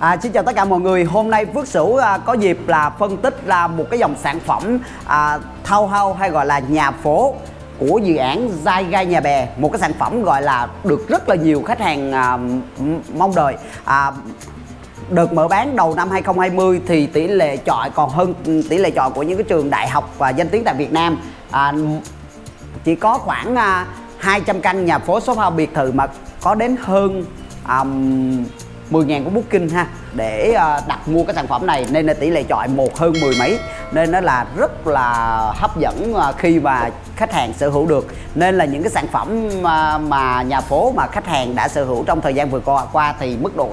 À, xin chào tất cả mọi người. Hôm nay Phước Sửu à, có dịp là phân tích là một cái dòng sản phẩm à, townhouse hay gọi là nhà phố của dự án Giai Gai Nhà Bè. Một cái sản phẩm gọi là được rất là nhiều khách hàng à, mong đợi. À, đợt mở bán đầu năm 2020 thì tỷ lệ chọi còn hơn tỷ lệ chọi của những cái trường đại học và danh tiếng tại Việt Nam. À, chỉ có khoảng à, 200 căn nhà phố số house biệt thự mà có đến hơn um, 10.000 của booking ha để ờ, đặt mua cái sản phẩm này nên là tỷ lệ chọi một hơn mười mấy nên nó là rất là hấp dẫn ờ, khi mà khách hàng sở hữu được. Nên là những cái sản phẩm mà, mà nhà phố mà khách hàng đã sở hữu trong thời gian vừa qua, qua thì mức độ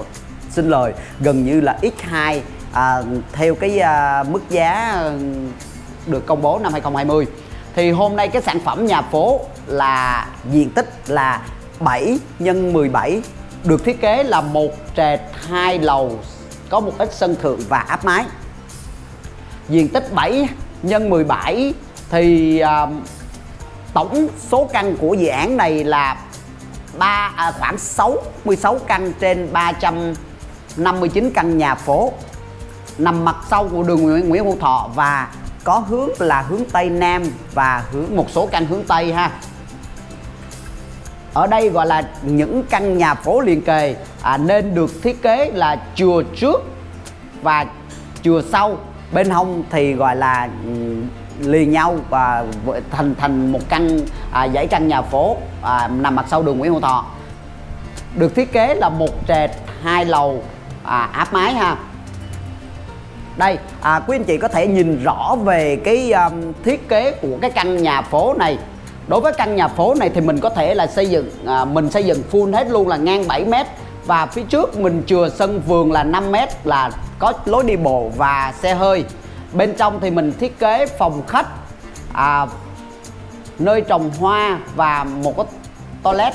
xin lời gần như là x2 à, theo cái à, mức giá được công bố năm 2020 thì hôm nay cái sản phẩm nhà phố là diện tích là 7 x 17 được thiết kế là một trệt hai lầu có một ít sân thượng và áp mái. Diện tích 7 x 17 thì uh, tổng số căn của dự án này là ba à, khoảng 66 căn trên 359 căn nhà phố. Nằm mặt sau của đường Nguyễn, Nguyễn Hữu Thọ và có hướng là hướng Tây Nam và hướng một số căn hướng Tây ha ở đây gọi là những căn nhà phố liền kề. À, nên được thiết kế là chùa trước và chùa sau. Bên hông thì gọi là ừ, liền nhau và thành thành một căn à, dãy căn nhà phố à, nằm mặt sau đường Nguyễn Hữu Thọ. Được thiết kế là một trệt hai lầu à, áp mái ha. Đây à, quý anh chị có thể nhìn rõ về cái um, thiết kế của cái căn nhà phố này đối với căn nhà phố này thì mình có thể là xây dựng à, mình xây dựng full hết luôn là ngang 7 mét. Và phía trước mình chừa sân vườn là 5 mét là có lối đi bộ và xe hơi. Bên trong thì mình thiết kế phòng khách à, nơi trồng hoa và một cái toilet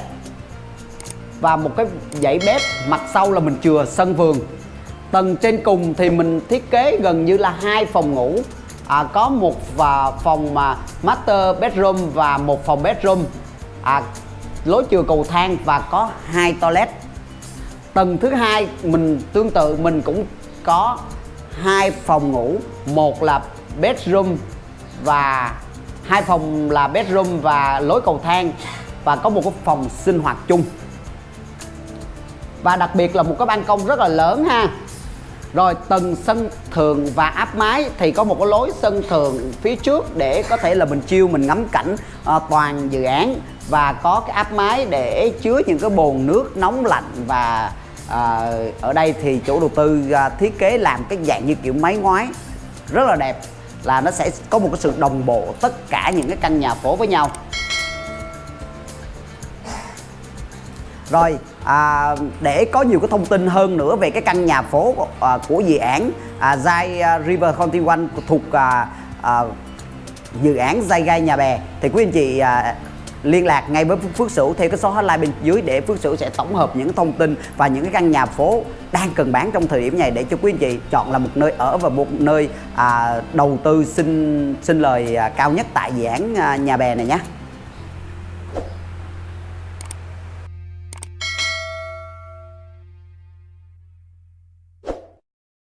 và một cái dãy bếp. Mặt sau là mình chừa sân vườn. Tầng trên cùng thì mình thiết kế gần như là hai phòng ngủ à, có một và phòng mà master bedroom và một phòng bedroom. À, lối chừa cầu thang và có hai toilet. Tầng thứ hai mình tương tự mình cũng có hai phòng ngủ. Một là bedroom và hai phòng là bedroom và lối cầu thang và có một cái phòng sinh hoạt chung. Và đặc biệt là một cái ban công rất là lớn ha rồi tầng sân thượng và áp mái thì có một cái lối sân thượng phía trước để có thể là mình chiêu mình ngắm cảnh à, toàn dự án. Và có cái áp mái để chứa những cái bồn nước nóng lạnh và à, ở đây thì chủ đầu tư à, thiết kế làm cái dạng như kiểu máy ngoái rất là đẹp là nó sẽ có một cái sự đồng bộ tất cả những cái căn nhà phố với nhau. Rồi à, để có nhiều cái thông tin hơn nữa về cái căn nhà phố à, của dự án à, Zai à, River County One thuộc à, à, dự án Zai Gai Nhà Bè thì quý anh chị à, liên lạc ngay với Phước Sửu theo cái số hotline bên dưới để Phước Sửu sẽ tổng hợp những thông tin và những cái căn nhà phố đang cần bán trong thời điểm này để cho quý anh chị chọn là một nơi ở và một nơi à, đầu tư xin xin lời à, cao nhất tại dự án à, nhà bè này nhé.